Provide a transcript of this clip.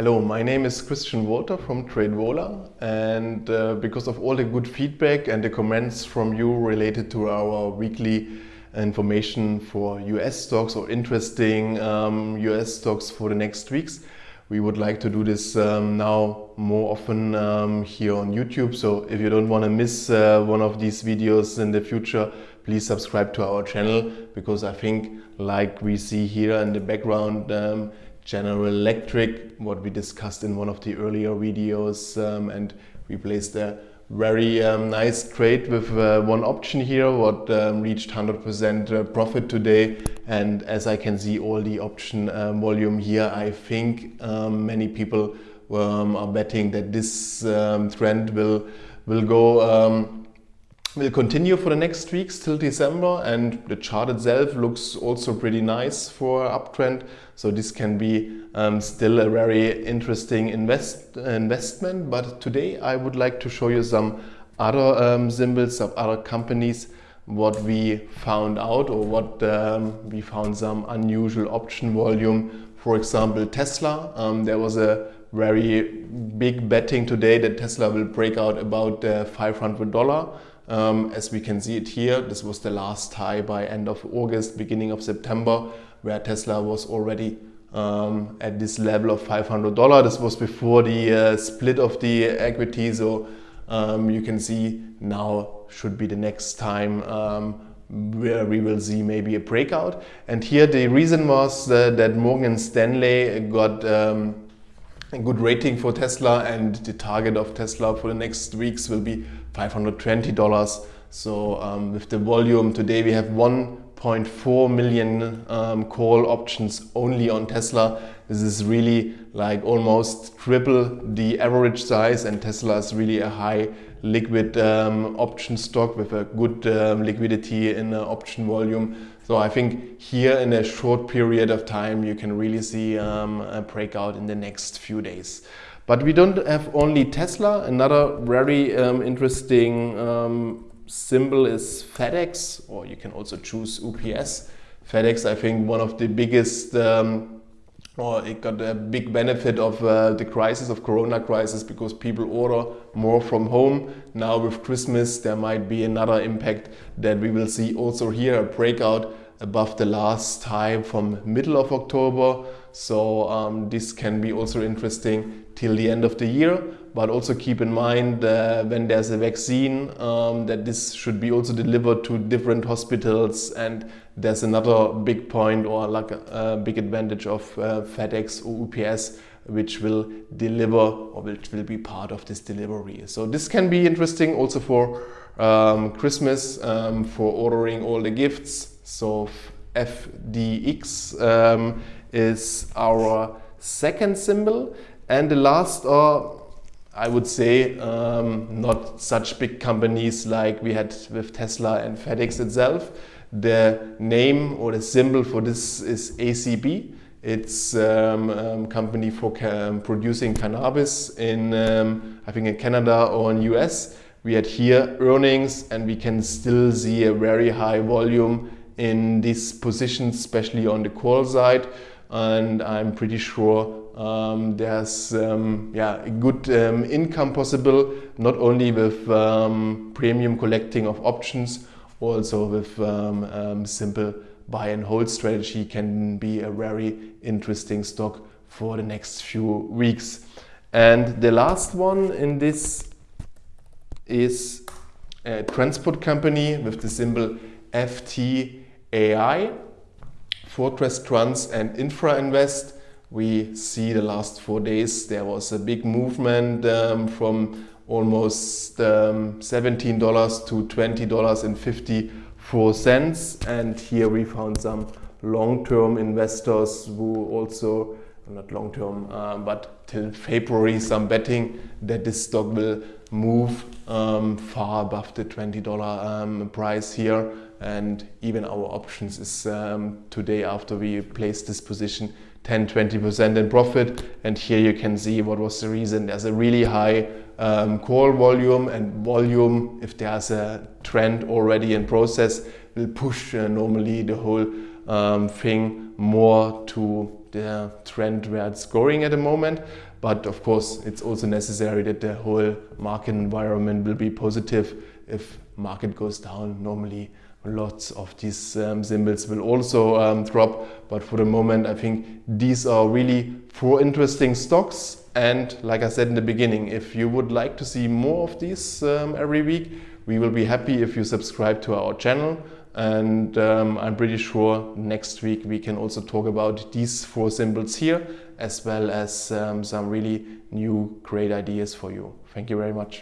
Hello, my name is Christian Walter from TradeVola and uh, because of all the good feedback and the comments from you related to our weekly information for US stocks or interesting um, US stocks for the next weeks, we would like to do this um, now more often um, here on YouTube. So if you don't want to miss uh, one of these videos in the future, please subscribe to our channel because I think like we see here in the background, um, General Electric, what we discussed in one of the earlier videos um, and we placed a very um, nice trade with uh, one option here what um, reached 100% uh, profit today. And as I can see all the option um, volume here I think um, many people um, are betting that this trend will will go will continue for the next weeks till December and the chart itself looks also pretty nice for uptrend. So this can be um, still a very interesting invest investment but today I would like to show you some other um, symbols of other companies what we found out or what um, we found some unusual option volume. For example Tesla. Um, there was a very big betting today that Tesla will break out about uh, $500 um, as we can see it here, this was the last high by end of August, beginning of September, where Tesla was already um, at this level of $500. This was before the uh, split of the equity. So um, you can see now should be the next time um, where we will see maybe a breakout. And here the reason was uh, that Morgan Stanley got um, a good rating for Tesla and the target of Tesla for the next weeks will be $520. So um, with the volume today we have 1.4 million um, call options only on Tesla. This is really like almost triple the average size and Tesla is really a high liquid um, option stock with a good um, liquidity in the option volume. So I think here in a short period of time you can really see um, a breakout in the next few days. But we don't have only Tesla. Another very um, interesting um, symbol is FedEx, or you can also choose UPS. FedEx, I think, one of the biggest, um, or it got a big benefit of uh, the crisis, of Corona crisis, because people order more from home. Now with Christmas, there might be another impact that we will see also here, a breakout above the last time from middle of October. So um, this can be also interesting till the end of the year. But also keep in mind uh, when there's a vaccine um, that this should be also delivered to different hospitals. And there's another big point or like a, a big advantage of uh, FedEx or UPS which will deliver or which will be part of this delivery. So this can be interesting also for um, Christmas, um, for ordering all the gifts. So FDX um, is our second symbol. And the last are, I would say, um, not such big companies like we had with Tesla and FedEx itself. The name or the symbol for this is ACB. It's a um, um, company for ca producing cannabis in, um, I think in Canada or in US. We had here earnings and we can still see a very high volume in these positions, especially on the call side. And I'm pretty sure um, there's um, yeah, a good um, income possible, not only with um, premium collecting of options, also with um, um, simple buy and hold strategy can be a very interesting stock for the next few weeks. And the last one in this is a transport company with the symbol FTAI, Fortress Trans and Infra Invest. We see the last four days there was a big movement um, from almost um, $17 to $20.54 and here we found some long-term investors who also not long term, uh, but till February, some betting that this stock will move um, far above the $20 um, price here. And even our options is um, today after we placed this position 10 20% in profit. And here you can see what was the reason. There's a really high um, call volume and volume, if there's a trend already in process, will push uh, normally the whole um, thing more to the trend where it's going at the moment. But of course, it's also necessary that the whole market environment will be positive. If market goes down, normally lots of these um, symbols will also um, drop. But for the moment, I think these are really four interesting stocks. And like I said in the beginning, if you would like to see more of these um, every week, we will be happy if you subscribe to our channel. And um, I'm pretty sure next week we can also talk about these four symbols here, as well as um, some really new great ideas for you. Thank you very much.